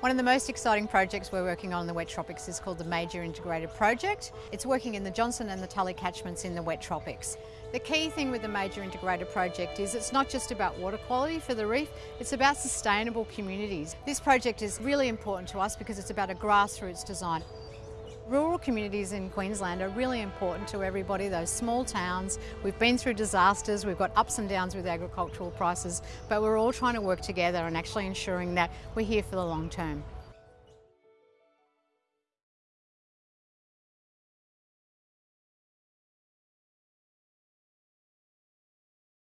One of the most exciting projects we're working on in the wet tropics is called the Major Integrated Project. It's working in the Johnstone and the Tully catchments in the wet tropics. The key thing with the Major Integrated Project is it's not just about water quality for the reef, it's about sustainable communities. This project is really important to us because it's about a grassroots design. Rural communities in Queensland are really important to everybody, those small towns. We've been through disasters, we've got ups and downs with agricultural prices, but we're all trying to work together and actually ensuring that we're here for the long term.